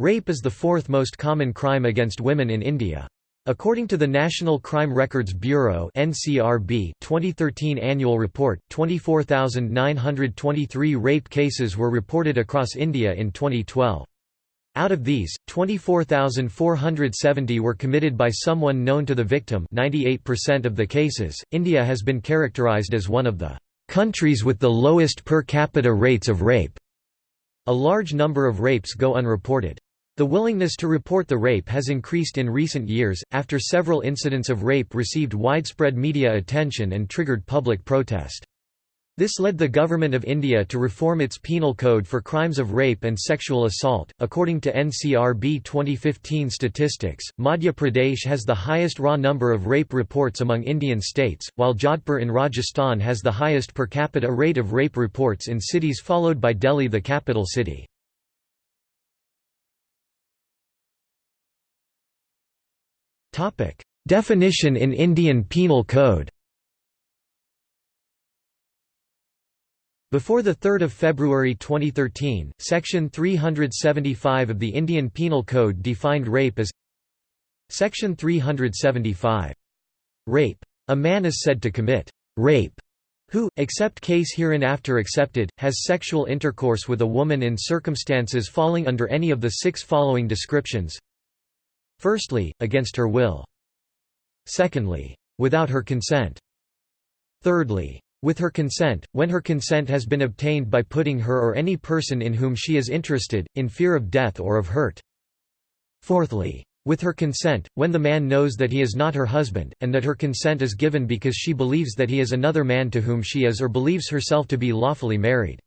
Rape is the fourth most common crime against women in India. According to the National Crime Records Bureau (NCRB) 2013 annual report, 24,923 rape cases were reported across India in 2012. Out of these, 24,470 were committed by someone known to the victim 98% of the cases. India has been characterized as one of the countries with the lowest per capita rates of rape. A large number of rapes go unreported. The willingness to report the rape has increased in recent years, after several incidents of rape received widespread media attention and triggered public protest. This led the Government of India to reform its penal code for crimes of rape and sexual assault. According to NCRB 2015 statistics, Madhya Pradesh has the highest raw number of rape reports among Indian states, while Jodhpur in Rajasthan has the highest per capita rate of rape reports in cities followed by Delhi the capital city. Definition in Indian Penal Code Before 3 February 2013, Section 375 of the Indian Penal Code defined rape as Section 375. Rape. A man is said to commit rape who, except case hereinafter accepted, has sexual intercourse with a woman in circumstances falling under any of the six following descriptions Firstly, against her will. Secondly, without her consent. Thirdly, with her consent, when her consent has been obtained by putting her or any person in whom she is interested, in fear of death or of hurt. Fourthly, with her consent, when the man knows that he is not her husband, and that her consent is given because she believes that he is another man to whom she is or believes herself to be lawfully married.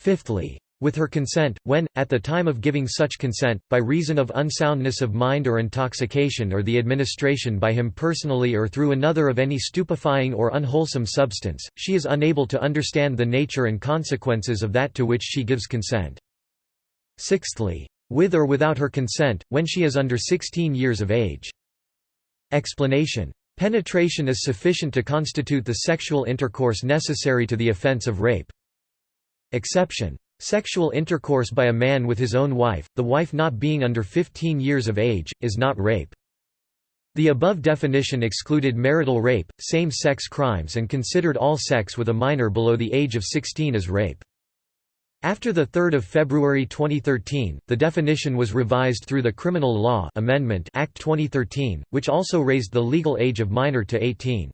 Fifthly, with her consent, when, at the time of giving such consent, by reason of unsoundness of mind or intoxication or the administration by him personally or through another of any stupefying or unwholesome substance, she is unable to understand the nature and consequences of that to which she gives consent. Sixthly, with or without her consent, when she is under 16 years of age. Explanation. Penetration is sufficient to constitute the sexual intercourse necessary to the offense of rape. Exception. Sexual intercourse by a man with his own wife, the wife not being under 15 years of age, is not rape. The above definition excluded marital rape, same-sex crimes and considered all sex with a minor below the age of 16 as rape. After 3 February 2013, the definition was revised through the Criminal Law Amendment Act 2013, which also raised the legal age of minor to 18.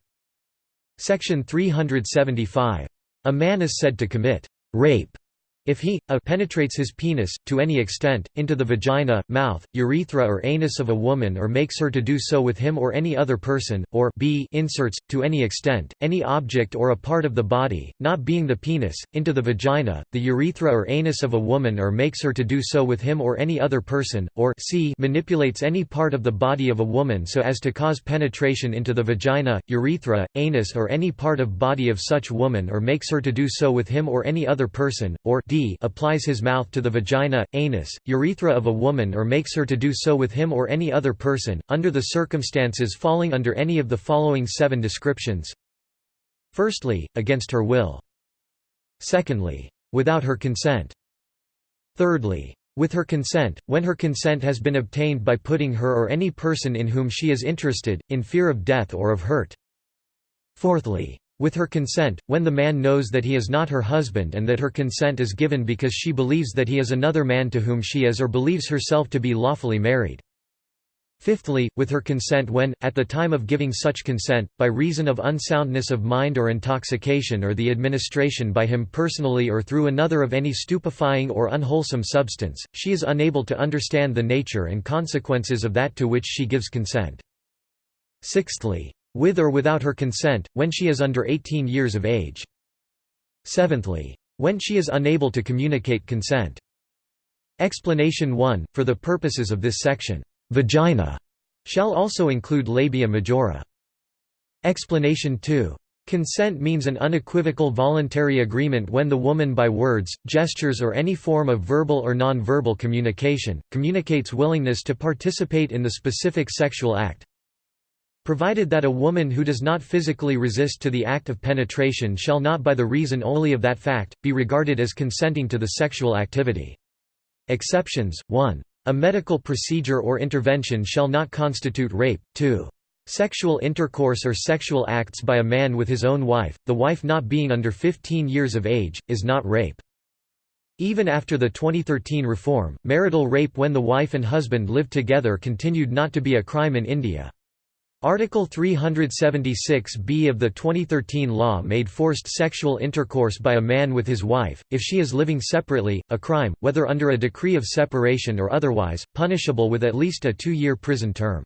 Section 375. A man is said to commit rape if he, a penetrates his penis, to any extent, into the vagina, mouth, urethra or anus of a woman or makes her to do so with him or any other person, or b inserts, to any extent, any object or a part of the body, not being the penis, into the vagina, the urethra or anus of a woman or makes her to do so with him or any other person, or c manipulates any part of the body of a woman so as to cause penetration into the vagina, urethra, anus or any part of body of such woman or makes her to do so with him or any other person, or d applies his mouth to the vagina, anus, urethra of a woman or makes her to do so with him or any other person, under the circumstances falling under any of the following seven descriptions Firstly, against her will. Secondly, without her consent. Thirdly, with her consent, when her consent has been obtained by putting her or any person in whom she is interested, in fear of death or of hurt. Fourthly, with her consent, when the man knows that he is not her husband and that her consent is given because she believes that he is another man to whom she is or believes herself to be lawfully married. Fifthly, with her consent when, at the time of giving such consent, by reason of unsoundness of mind or intoxication or the administration by him personally or through another of any stupefying or unwholesome substance, she is unable to understand the nature and consequences of that to which she gives consent. Sixthly, with or without her consent, when she is under 18 years of age. Seventhly, when she is unable to communicate consent. Explanation 1, for the purposes of this section, vagina shall also include labia majora. Explanation 2. Consent means an unequivocal voluntary agreement when the woman by words, gestures or any form of verbal or non-verbal communication, communicates willingness to participate in the specific sexual act, Provided that a woman who does not physically resist to the act of penetration shall not by the reason only of that fact, be regarded as consenting to the sexual activity. Exceptions, 1. A medical procedure or intervention shall not constitute rape. 2. Sexual intercourse or sexual acts by a man with his own wife, the wife not being under 15 years of age, is not rape. Even after the 2013 reform, marital rape when the wife and husband lived together continued not to be a crime in India. Article 376b of the 2013 law made forced sexual intercourse by a man with his wife, if she is living separately, a crime, whether under a decree of separation or otherwise, punishable with at least a two-year prison term.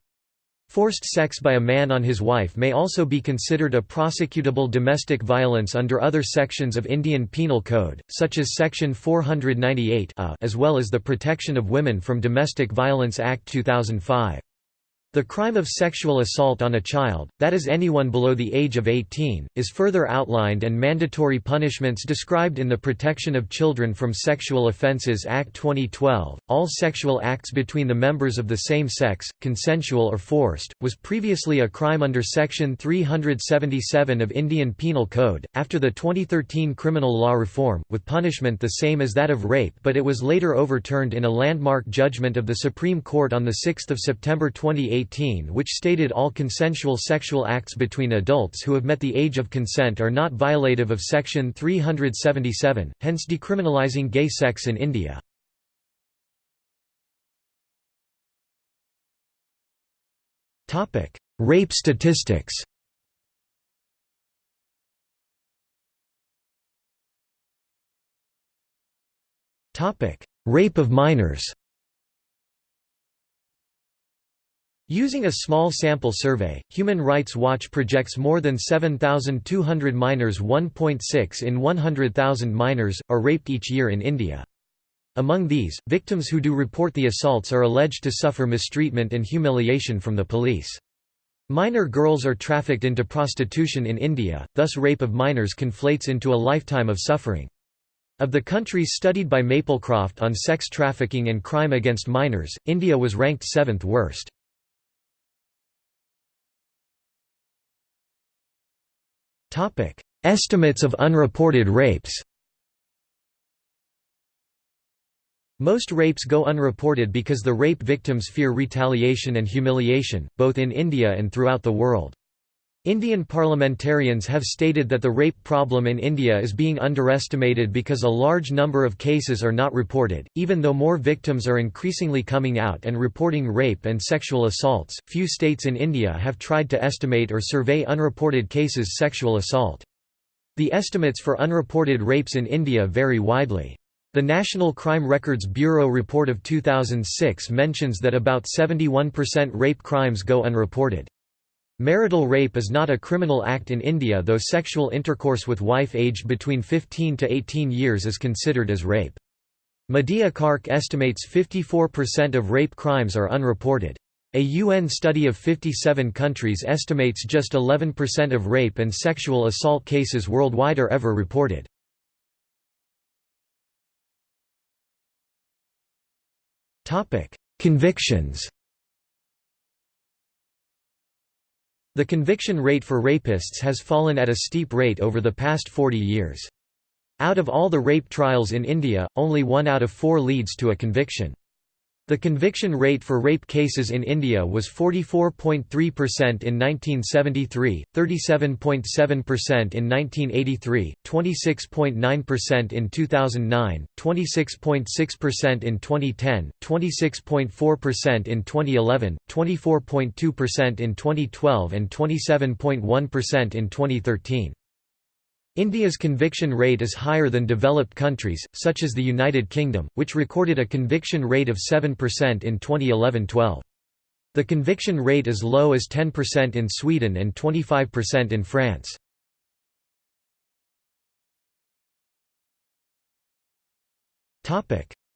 Forced sex by a man on his wife may also be considered a prosecutable domestic violence under other sections of Indian Penal Code, such as Section 498 as well as the Protection of Women from Domestic Violence Act 2005. The crime of sexual assault on a child, that is anyone below the age of 18, is further outlined and mandatory punishments described in the Protection of Children from Sexual Offences Act 2012. All sexual acts between the members of the same sex, consensual or forced, was previously a crime under Section 377 of Indian Penal Code, after the 2013 criminal law reform, with punishment the same as that of rape but it was later overturned in a landmark judgment of the Supreme Court on 6 September 2018 which stated all consensual sexual acts between adults who have met the age of consent are not violative of Section 377, hence decriminalizing gay sex in India. Rape statistics Rape of minors Using a small sample survey, Human Rights Watch projects more than 7,200 minors 1.6 in 100,000 minors, are raped each year in India. Among these, victims who do report the assaults are alleged to suffer mistreatment and humiliation from the police. Minor girls are trafficked into prostitution in India, thus rape of minors conflates into a lifetime of suffering. Of the countries studied by Maplecroft on sex trafficking and crime against minors, India was ranked seventh worst. Topic: Estimates of unreported rapes. Most rapes go unreported because the rape victims fear retaliation and humiliation, both in India and throughout the world. Indian parliamentarians have stated that the rape problem in India is being underestimated because a large number of cases are not reported. Even though more victims are increasingly coming out and reporting rape and sexual assaults, few states in India have tried to estimate or survey unreported cases sexual assault. The estimates for unreported rapes in India vary widely. The National Crime Records Bureau report of 2006 mentions that about 71% rape crimes go unreported. Marital rape is not a criminal act in India though sexual intercourse with wife aged between 15 to 18 years is considered as rape. Media Kark estimates 54% of rape crimes are unreported. A UN study of 57 countries estimates just 11% of rape and sexual assault cases worldwide are ever reported. Convictions The conviction rate for rapists has fallen at a steep rate over the past 40 years. Out of all the rape trials in India, only one out of four leads to a conviction. The conviction rate for rape cases in India was 44.3% in 1973, 37.7% in 1983, 26.9% in 2009, 26.6% in 2010, 26.4% in 2011, 24.2% in 2012 and 27.1% in 2013. India's conviction rate is higher than developed countries, such as the United Kingdom, which recorded a conviction rate of 7% in 2011–12. The conviction rate is low as 10% in Sweden and 25% in France.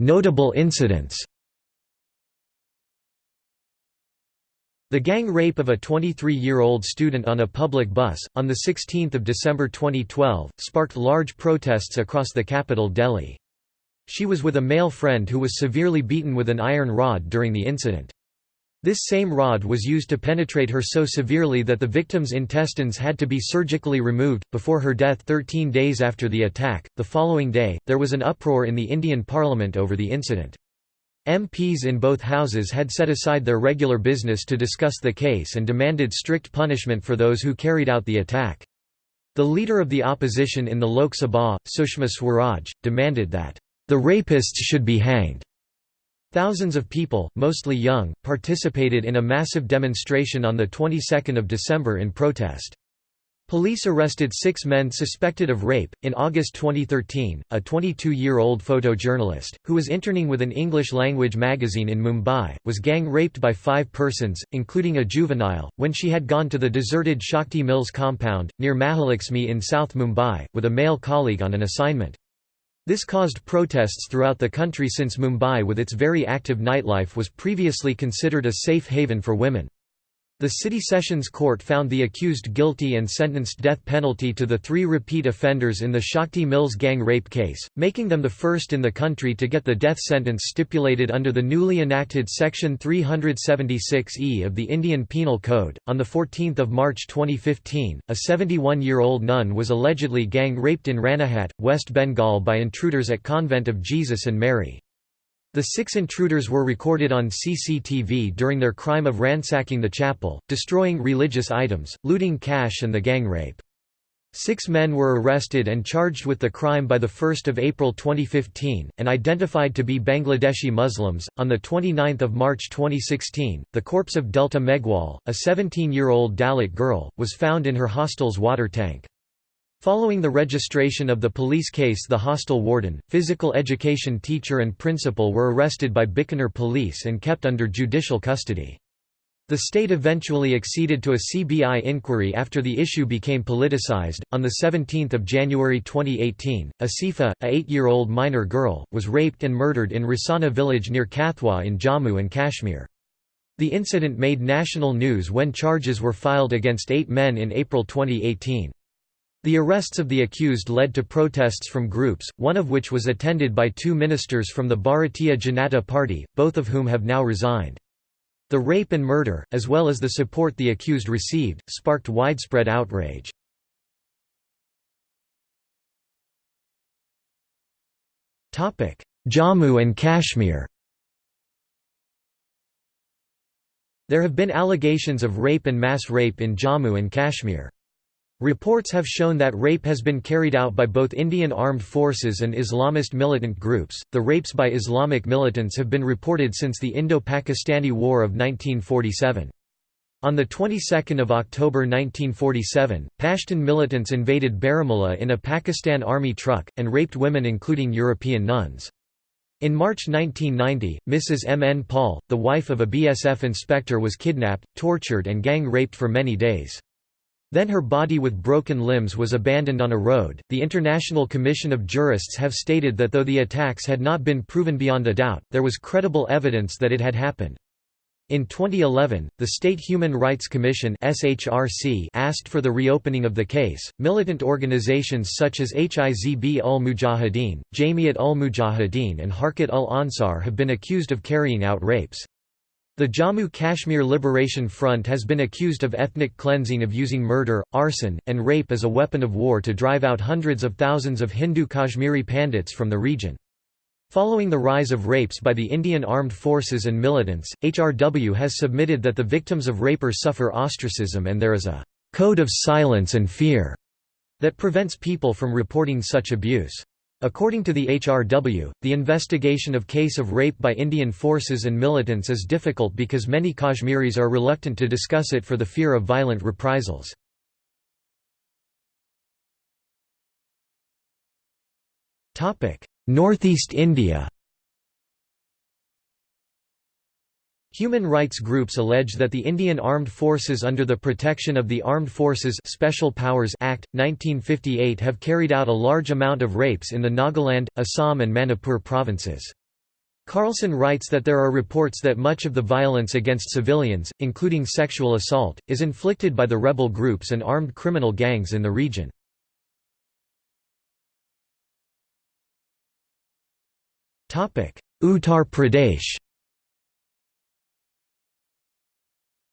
Notable incidents The gang rape of a 23-year-old student on a public bus, on 16 December 2012, sparked large protests across the capital Delhi. She was with a male friend who was severely beaten with an iron rod during the incident. This same rod was used to penetrate her so severely that the victim's intestines had to be surgically removed. Before her death 13 days after the attack, the following day, there was an uproar in the Indian parliament over the incident. MPs in both houses had set aside their regular business to discuss the case and demanded strict punishment for those who carried out the attack. The leader of the opposition in the Lok Sabha, Sushma Swaraj, demanded that, "...the rapists should be hanged." Thousands of people, mostly young, participated in a massive demonstration on the 22nd of December in protest. Police arrested six men suspected of rape. In August 2013, a 22 year old photojournalist, who was interning with an English language magazine in Mumbai, was gang raped by five persons, including a juvenile, when she had gone to the deserted Shakti Mills compound, near Mahalakshmi in South Mumbai, with a male colleague on an assignment. This caused protests throughout the country since Mumbai with its very active nightlife was previously considered a safe haven for women. The City Sessions Court found the accused guilty and sentenced death penalty to the three repeat offenders in the Shakti Mills gang rape case, making them the first in the country to get the death sentence stipulated under the newly enacted Section 376E of the Indian Penal Code. On 14 March 2015, a 71 year old nun was allegedly gang raped in Ranaghat, West Bengal by intruders at Convent of Jesus and Mary. The six intruders were recorded on CCTV during their crime of ransacking the chapel, destroying religious items, looting cash and the gang rape. Six men were arrested and charged with the crime by 1 April 2015, and identified to be Bangladeshi Muslims. On 29 March 2016, the corpse of Delta Meghwal, a 17 year old Dalit girl, was found in her hostel's water tank. Following the registration of the police case the hostel warden, physical education teacher and principal were arrested by Bikaner police and kept under judicial custody. The state eventually acceded to a CBI inquiry after the issue became politicized. On 17 January 2018, Asifa, a 8-year-old minor girl, was raped and murdered in Rasana village near Kathua in Jammu and Kashmir. The incident made national news when charges were filed against eight men in April 2018. The arrests of the accused led to protests from groups, one of which was attended by two ministers from the Bharatiya Janata Party, both of whom have now resigned. The rape and murder, as well as the support the accused received, sparked widespread outrage. Jammu and Kashmir There have been allegations of rape and mass rape in Jammu and Kashmir. Reports have shown that rape has been carried out by both Indian armed forces and Islamist militant groups. The rapes by Islamic militants have been reported since the Indo-Pakistani War of 1947. On the 22nd of October 1947, Pashtun militants invaded Baramulla in a Pakistan army truck and raped women including European nuns. In March 1990, Mrs. M. N. Paul, the wife of a BSF inspector was kidnapped, tortured and gang raped for many days. Then her body with broken limbs was abandoned on a road. The International Commission of Jurists have stated that though the attacks had not been proven beyond a doubt, there was credible evidence that it had happened. In 2011, the State Human Rights Commission (SHRC) asked for the reopening of the case. Militant organizations such as Hizb ul Mujahideen, Jamiat ul Mujahideen, and Harkat ul Ansar have been accused of carrying out rapes. The Jammu Kashmir Liberation Front has been accused of ethnic cleansing of using murder, arson, and rape as a weapon of war to drive out hundreds of thousands of Hindu Kashmiri Pandits from the region. Following the rise of rapes by the Indian Armed Forces and militants, HRW has submitted that the victims of rapers suffer ostracism and there is a «code of silence and fear» that prevents people from reporting such abuse. According to the HRW, the investigation of case of rape by Indian forces and militants is difficult because many Kashmiris are reluctant to discuss it for the fear of violent reprisals. Northeast India Human rights groups allege that the Indian Armed Forces under the Protection of the Armed Forces Special Powers Act, 1958 have carried out a large amount of rapes in the Nagaland, Assam and Manipur provinces. Carlson writes that there are reports that much of the violence against civilians, including sexual assault, is inflicted by the rebel groups and armed criminal gangs in the region. Uttar Pradesh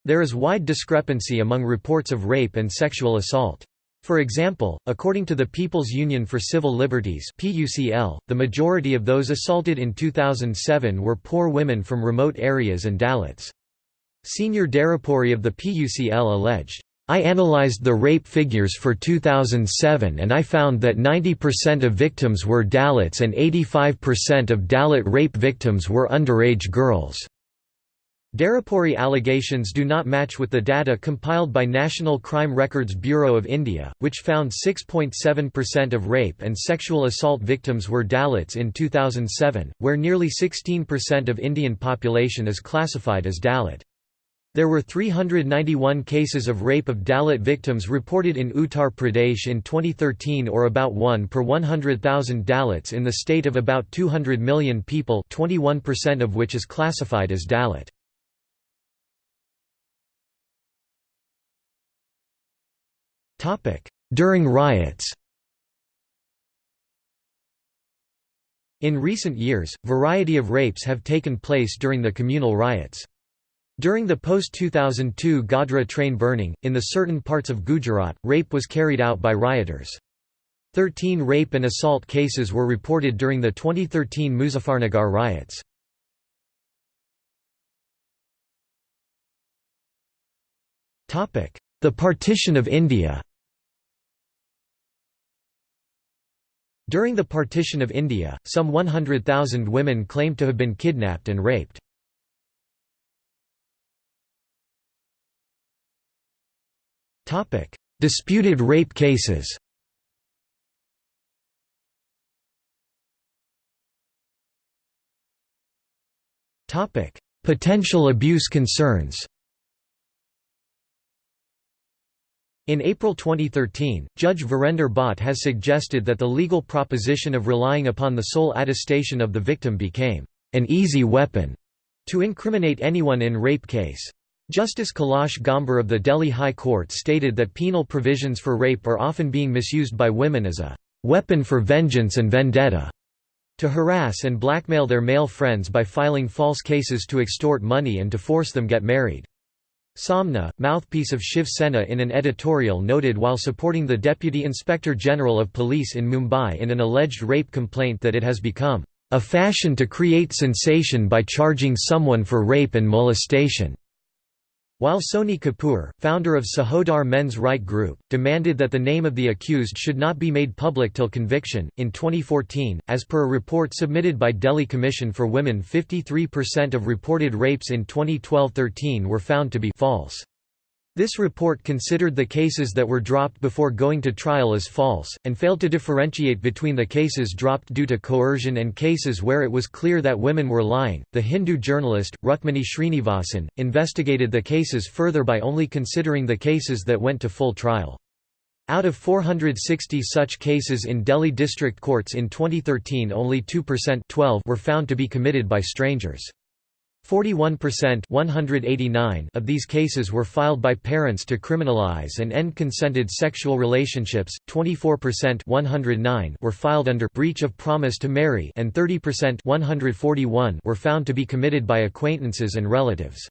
There is wide discrepancy among reports of rape and sexual assault. For example, according to the People's Union for Civil Liberties the majority of those assaulted in 2007 were poor women from remote areas and Dalits. Senior Darapuri of the PUCL alleged, I analyzed the rape figures for 2007 and I found that 90% of victims were Dalits and 85% of Dalit rape victims were underage girls. Darapuri allegations do not match with the data compiled by National Crime Records Bureau of India, which found 6.7% of rape and sexual assault victims were Dalits in 2007, where nearly 16% of Indian population is classified as Dalit. There were 391 cases of rape of Dalit victims reported in Uttar Pradesh in 2013 or about 1 per 100,000 Dalits in the state of about 200 million people 21% of which is classified as Dalit. During riots In recent years, variety of rapes have taken place during the communal riots. During the post-2002 Godhra train burning, in the certain parts of Gujarat, rape was carried out by rioters. Thirteen rape and assault cases were reported during the 2013 Muzaffarnagar riots. The partition of India During the partition of India, some 100,000 women claimed to have been kidnapped and raped. Disputed rape cases Potential abuse concerns In April 2013, Judge Virender Bhatt has suggested that the legal proposition of relying upon the sole attestation of the victim became an easy weapon to incriminate anyone in rape case. Justice Kailash Gambhir of the Delhi High Court stated that penal provisions for rape are often being misused by women as a weapon for vengeance and vendetta, to harass and blackmail their male friends by filing false cases to extort money and to force them get married. Saamana, mouthpiece of Shiv Sena in an editorial noted while supporting the Deputy Inspector General of Police in Mumbai in an alleged rape complaint that it has become a fashion to create sensation by charging someone for rape and molestation. While Sony Kapoor, founder of Sahodar Men's Right Group, demanded that the name of the accused should not be made public till conviction, in 2014, as per a report submitted by Delhi Commission for Women 53% of reported rapes in 2012–13 were found to be false. This report considered the cases that were dropped before going to trial as false, and failed to differentiate between the cases dropped due to coercion and cases where it was clear that women were lying. The Hindu journalist, Rukmini Srinivasan, investigated the cases further by only considering the cases that went to full trial. Out of 460 such cases in Delhi district courts in 2013 only 2% 12 were found to be committed by strangers. 41% 189 of these cases were filed by parents to criminalize and end consented sexual relationships, 24% 109 were filed under breach of promise to marry and 30% 141 were found to be committed by acquaintances and relatives.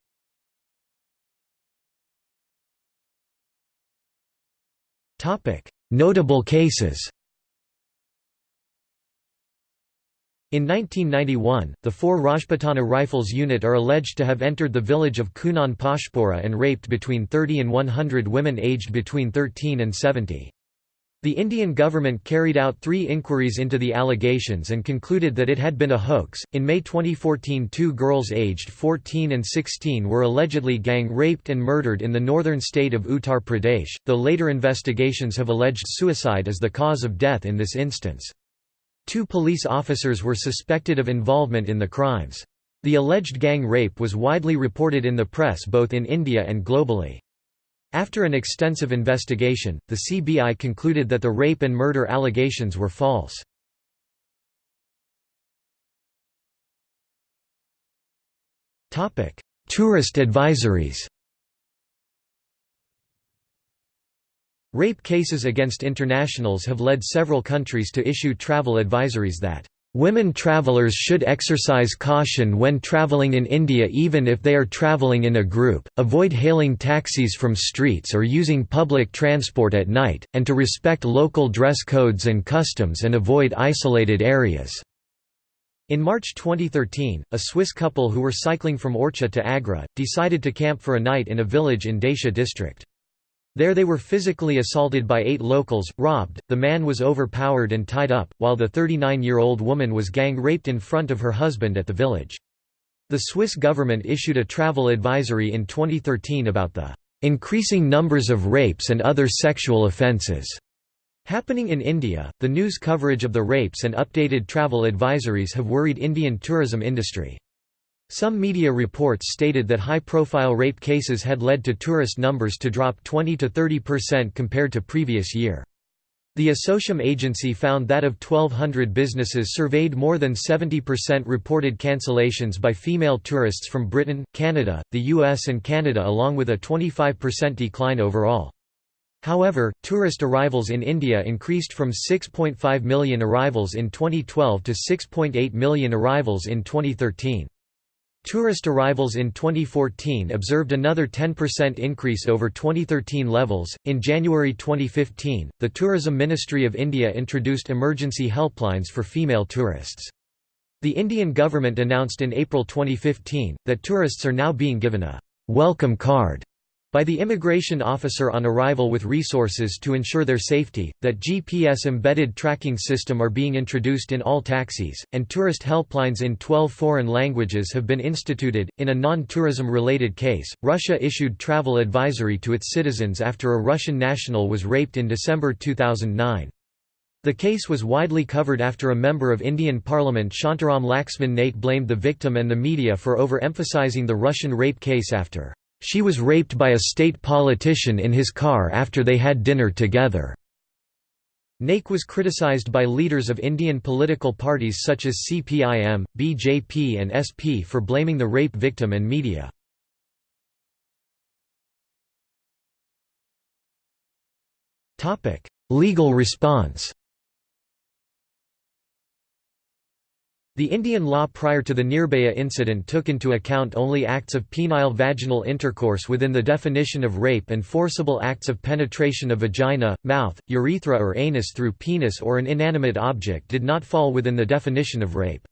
Notable cases In 1991, the 4 Rajputana Rifles unit are alleged to have entered the village of Kunan Poshpora and raped between 30 and 100 women aged between 13 and 70. The Indian government carried out three inquiries into the allegations and concluded that it had been a hoax. In May 2014, two girls aged 14 and 16 were allegedly gang raped and murdered in the northern state of Uttar Pradesh, though later investigations have alleged suicide as the cause of death in this instance. Two police officers were suspected of involvement in the crimes. The alleged gang rape was widely reported in the press both in India and globally. After an extensive investigation, the CBI concluded that the rape and murder allegations were false. Tourist advisories Rape cases against internationals have led several countries to issue travel advisories that Women travelers should exercise caution when traveling in India even if they are traveling in a group, avoid hailing taxis from streets or using public transport at night, and to respect local dress codes and customs and avoid isolated areas. In March 2013, a Swiss couple who were cycling from Orchha to Agra, decided to camp for a night in a village in Daisha district. There they were physically assaulted by eight locals, robbed, the man was overpowered and tied up, while the 39-year-old woman was gang-raped in front of her husband at the village. The Swiss government issued a travel advisory in 2013 about the "...increasing numbers of rapes and other sexual offences." Happening in India, the news coverage of the rapes and updated travel advisories have worried Indian tourism industry. Some media reports stated that high-profile rape cases had led to tourist numbers to drop 20 to 30% compared to previous year. The Assocham agency found that of 1,200 businesses surveyed more than 70% reported cancellations by female tourists from Britain, Canada, the US and Canada along with a 25% decline overall. However, tourist arrivals in India increased from 6.5 million arrivals in 2012 to 6.8 million arrivals in 2013. Tourist arrivals in 2014 observed another 10% increase over 2013 levels. In January 2015, the Tourism Ministry of India introduced emergency helplines for female tourists. The Indian government announced in April 2015 that tourists are now being given a welcome card by the immigration officer on arrival with resources to ensure their safety, that GPS-embedded tracking system are being introduced in all taxis, and tourist helplines in 12 foreign languages have been instituted. In a non-tourism related case, Russia issued travel advisory to its citizens after a Russian national was raped in December 2009. The case was widely covered after a member of Indian Parliament Shantaram Laxman Naik blamed the victim and the media for over-emphasizing the Russian rape case after she was raped by a state politician in his car after they had dinner together. Naik was criticized by leaders of Indian political parties such as CPIM, BJP and SP for blaming the rape victim and media. Legal response The Indian law prior to the Nirbhaya incident took into account only acts of penile vaginal intercourse within the definition of rape and forcible acts of penetration of vagina, mouth, urethra or anus through penis or an inanimate object did not fall within the definition of rape.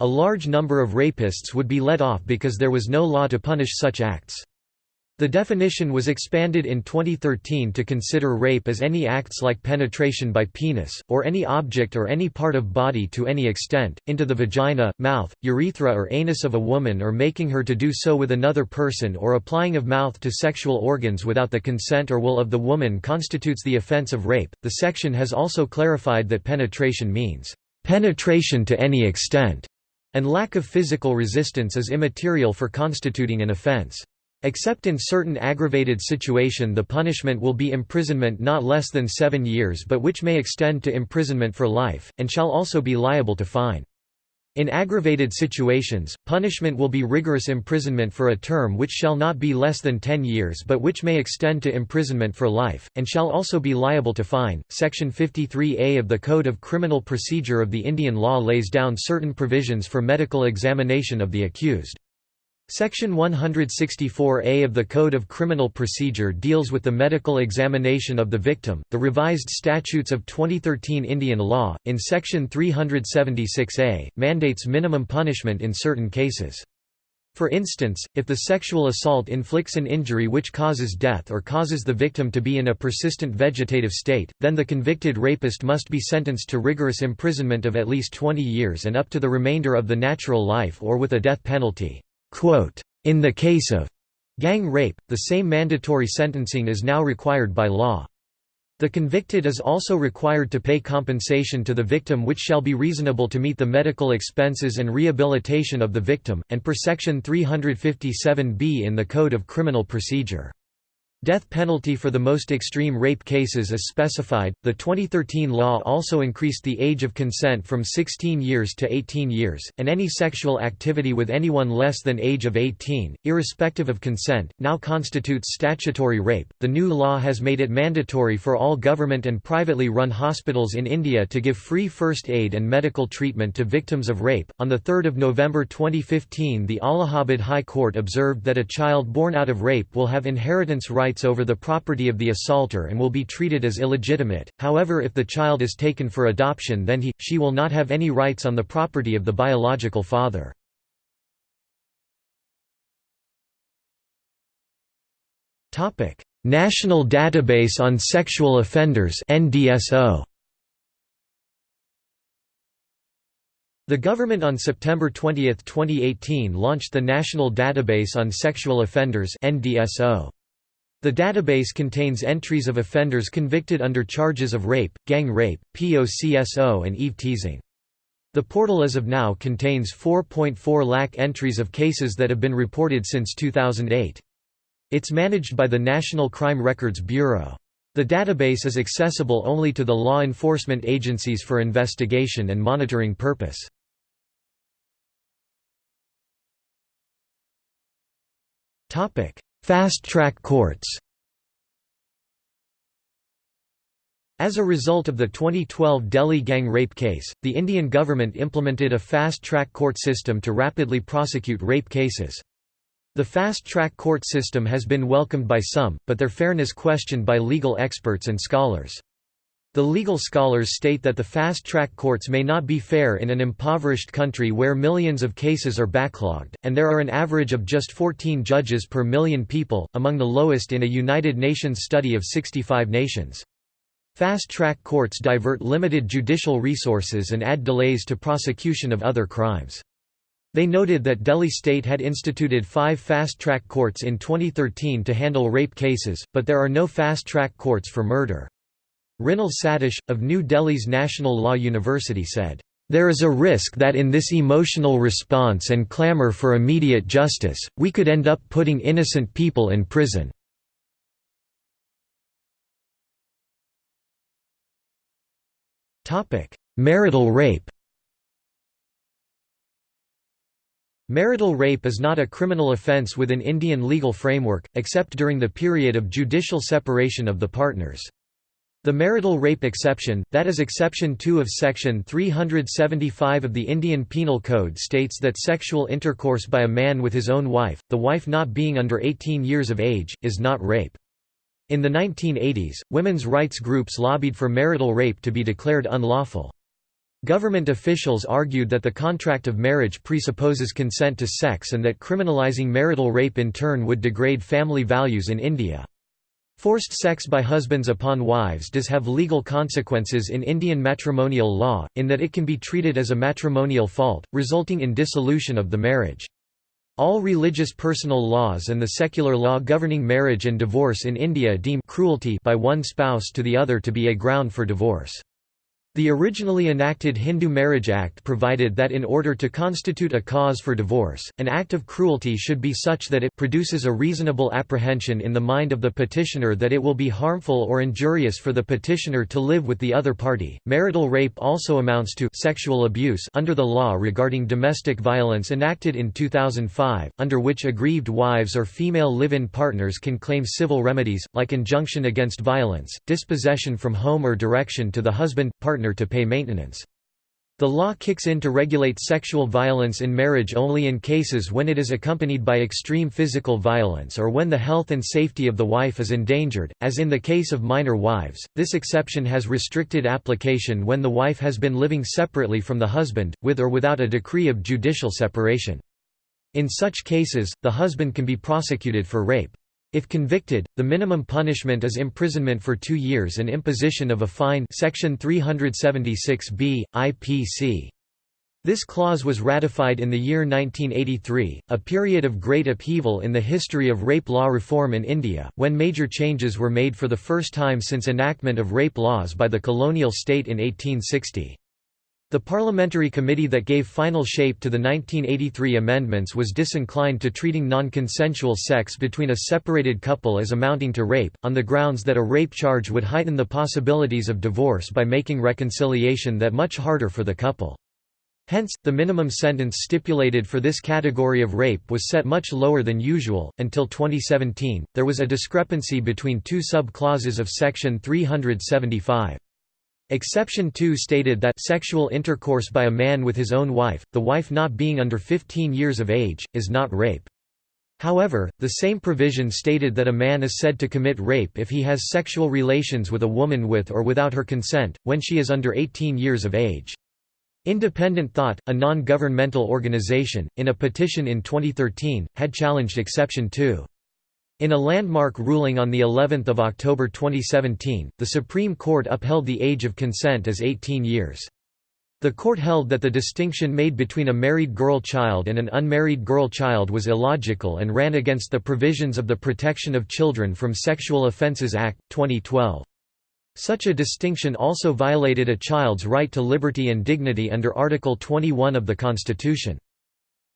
A large number of rapists would be let off because there was no law to punish such acts. The definition was expanded in 2013 to consider rape as any acts like penetration by penis, or any object or any part of body to any extent, into the vagina, mouth, urethra or anus of a woman or making her to do so with another person or applying of mouth to sexual organs without the consent or will of the woman constitutes the offense of rape. The section has also clarified that penetration means penetration to any extent, and lack of physical resistance is immaterial for constituting an offense. Except in certain aggravated situation the punishment will be imprisonment not less than seven years but which may extend to imprisonment for life, and shall also be liable to fine. In aggravated situations, punishment will be rigorous imprisonment for a term which shall not be less than 10 years but which may extend to imprisonment for life, and shall also be liable to fine. Section 53A of the Code of Criminal Procedure of the Indian law lays down certain provisions for medical examination of the accused. Section 164A of the Code of Criminal Procedure deals with the medical examination of the victim. The revised statutes of 2013 Indian law, in Section 376A, mandates minimum punishment in certain cases. For instance, if the sexual assault inflicts an injury which causes death or causes the victim to be in a persistent vegetative state, then the convicted rapist must be sentenced to rigorous imprisonment of at least 20 years and up to the remainder of the natural life or with a death penalty. In the case of gang rape, the same mandatory sentencing is now required by law. The convicted is also required to pay compensation to the victim which shall be reasonable to meet the medical expenses and rehabilitation of the victim, and per section 357b in the Code of Criminal Procedure. Death penalty for the most extreme rape cases is specified. The 2013 law also increased the age of consent from 16 years to 18 years, and any sexual activity with anyone less than age of 18, irrespective of consent, now constitutes statutory rape. The new law has made it mandatory for all government and privately run hospitals in India to give free first aid and medical treatment to victims of rape. On the 3rd of November 2015, the Allahabad High Court observed that a child born out of rape will have inheritance rights rights over the property of the assaulter and will be treated as illegitimate, however if the child is taken for adoption then he, she will not have any rights on the property of the biological father. National Database on Sexual Offenders NDSO The government on September 20, 2018 launched the National Database on Sexual Offenders NDSO. The database contains entries of offenders convicted under charges of rape, gang rape, POCSO and eve-teasing. The portal as of now contains 4.4 lakh entries of cases that have been reported since 2008. It's managed by the National Crime Records Bureau. The database is accessible only to the law enforcement agencies for investigation and monitoring purpose. Fast-track courts As a result of the 2012 Delhi gang rape case, the Indian government implemented a fast-track court system to rapidly prosecute rape cases. The fast-track court system has been welcomed by some, but their fairness questioned by legal experts and scholars. The legal scholars state that the fast-track courts may not be fair in an impoverished country where millions of cases are backlogged, and there are an average of just 14 judges per million people, among the lowest in a United Nations study of 65 nations. Fast-track courts divert limited judicial resources and add delays to prosecution of other crimes. They noted that Delhi state had instituted five fast-track courts in 2013 to handle rape cases, but there are no fast-track courts for murder. Mrinal Satish, of New Delhi's National Law University said, "...there is a risk that in this emotional response and clamour for immediate justice, we could end up putting innocent people in prison." Marital rape Marital rape is not a criminal offence within Indian legal framework, except during the period of judicial separation of the partners. The marital rape exception, that is exception 2 of section 375 of the Indian Penal Code states that sexual intercourse by a man with his own wife, the wife not being under 18 years of age, is not rape. In the 1980s, women's rights groups lobbied for marital rape to be declared unlawful. Government officials argued that the contract of marriage presupposes consent to sex and that criminalizing marital rape in turn would degrade family values in India. Forced sex by husbands upon wives does have legal consequences in Indian matrimonial law, in that it can be treated as a matrimonial fault, resulting in dissolution of the marriage. All religious personal laws and the secular law governing marriage and divorce in India deem cruelty by one spouse to the other to be a ground for divorce. The originally enacted Hindu Marriage Act provided that in order to constitute a cause for divorce, an act of cruelty should be such that it produces a reasonable apprehension in the mind of the petitioner that it will be harmful or injurious for the petitioner to live with the other party. Marital rape also amounts to sexual abuse under the law regarding domestic violence enacted in 2005, under which aggrieved wives or female live-in partners can claim civil remedies like injunction against violence, dispossession from home or direction to the husband partner partner to pay maintenance. The law kicks in to regulate sexual violence in marriage only in cases when it is accompanied by extreme physical violence or when the health and safety of the wife is endangered, as in the case of minor wives. This exception has restricted application when the wife has been living separately from the husband, with or without a decree of judicial separation. In such cases, the husband can be prosecuted for rape. If convicted, the minimum punishment is imprisonment for two years and imposition of a fine Section 376b, IPC. This clause was ratified in the year 1983, a period of great upheaval in the history of rape law reform in India, when major changes were made for the first time since enactment of rape laws by the colonial state in 1860. The parliamentary committee that gave final shape to the 1983 amendments was disinclined to treating non-consensual sex between a separated couple as amounting to rape, on the grounds that a rape charge would heighten the possibilities of divorce by making reconciliation that much harder for the couple. Hence, the minimum sentence stipulated for this category of rape was set much lower than usual. Until 2017, there was a discrepancy between two sub-clauses of Section 375. Exception 2 stated that sexual intercourse by a man with his own wife, the wife not being under 15 years of age, is not rape. However, the same provision stated that a man is said to commit rape if he has sexual relations with a woman with or without her consent, when she is under 18 years of age. Independent Thought, a non-governmental organization, in a petition in 2013, had challenged Exception 2. In a landmark ruling on the 11th of October 2017, the Supreme Court upheld the age of consent as 18 years. The court held that the distinction made between a married girl child and an unmarried girl child was illogical and ran against the provisions of the Protection of Children from Sexual Offences Act, 2012. Such a distinction also violated a child's right to liberty and dignity under Article 21 of the Constitution.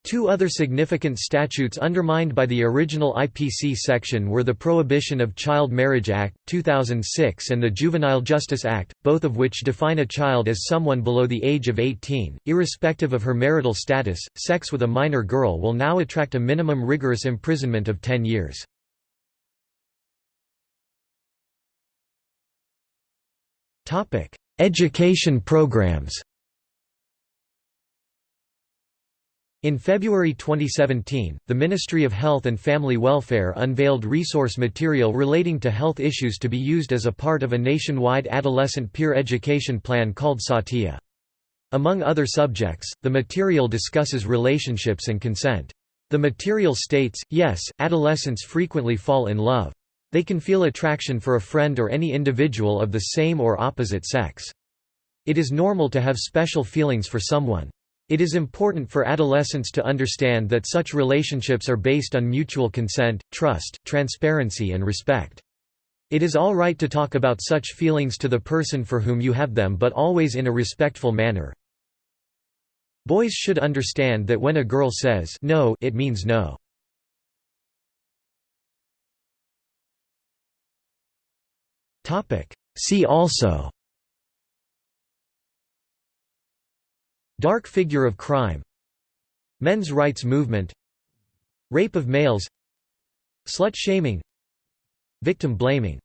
Two other significant statutes undermined by the original IPC section were the Prohibition of Child Marriage Act, 2006 and the Juvenile Justice Act, both of which define a child as someone below the age of 18. Irrespective of her marital status, sex with a minor girl will now attract a minimum rigorous imprisonment of 10 years. Education programs In February 2017, the Ministry of Health and Family Welfare unveiled resource material relating to health issues to be used as a part of a nationwide adolescent peer education plan called Saathiya. Among other subjects, the material discusses relationships and consent. The material states, yes, adolescents frequently fall in love. They can feel attraction for a friend or any individual of the same or opposite sex. It is normal to have special feelings for someone. It is important for adolescents to understand that such relationships are based on mutual consent, trust, transparency and respect. It is all right to talk about such feelings to the person for whom you have them but always in a respectful manner. Boys should understand that when a girl says no it means no. See also Dark figure of crime. Men's rights movement. Rape of males. Slut shaming. Victim blaming